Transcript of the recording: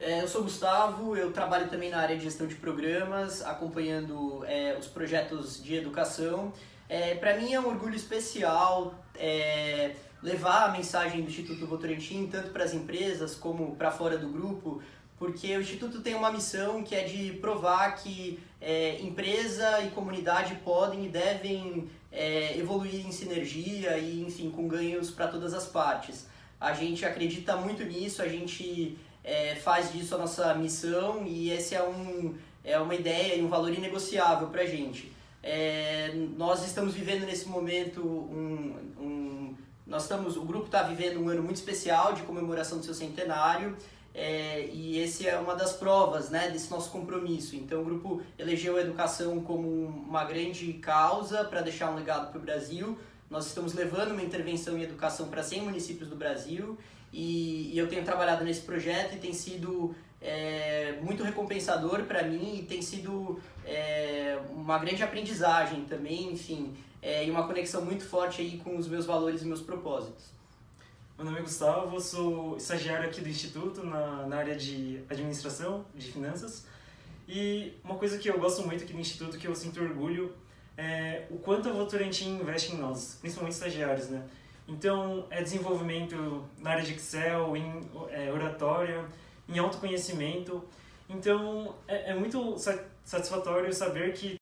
É, eu sou Gustavo, eu trabalho também na área de gestão de programas, acompanhando é, os projetos de educação. É, Para mim é um orgulho especial é, levar a mensagem do Instituto Votorantim tanto para as empresas como para fora do grupo, porque o Instituto tem uma missão que é de provar que é, empresa e comunidade podem e devem é, evoluir em sinergia e, enfim, com ganhos para todas as partes. A gente acredita muito nisso, a gente é, faz disso a nossa missão e esse é, um, é uma ideia e um valor inegociável para a gente. É, nós estamos vivendo nesse momento um, um nós estamos, o grupo está vivendo um ano muito especial de comemoração do seu centenário é, e esse é uma das provas né, desse nosso compromisso. Então o grupo elegeu a educação como uma grande causa para deixar um legado para o Brasil. Nós estamos levando uma intervenção em educação para 100 municípios do Brasil e, e, eu tenho trabalhado nesse projeto e tem sido é, muito recompensador para mim e tem sido é, uma grande aprendizagem também, enfim, é, e uma conexão muito forte aí com os meus valores e meus propósitos. Meu nome é Gustavo, sou estagiário aqui do Instituto na, na área de administração, de finanças. E uma coisa que eu gosto muito aqui do Instituto, que eu sinto orgulho, é o quanto a Votorantim investe em nós, principalmente estagiários, né? Então, é desenvolvimento na área de Excel, em é, oratória, em autoconhecimento. Então, é, é muito satisfatório saber que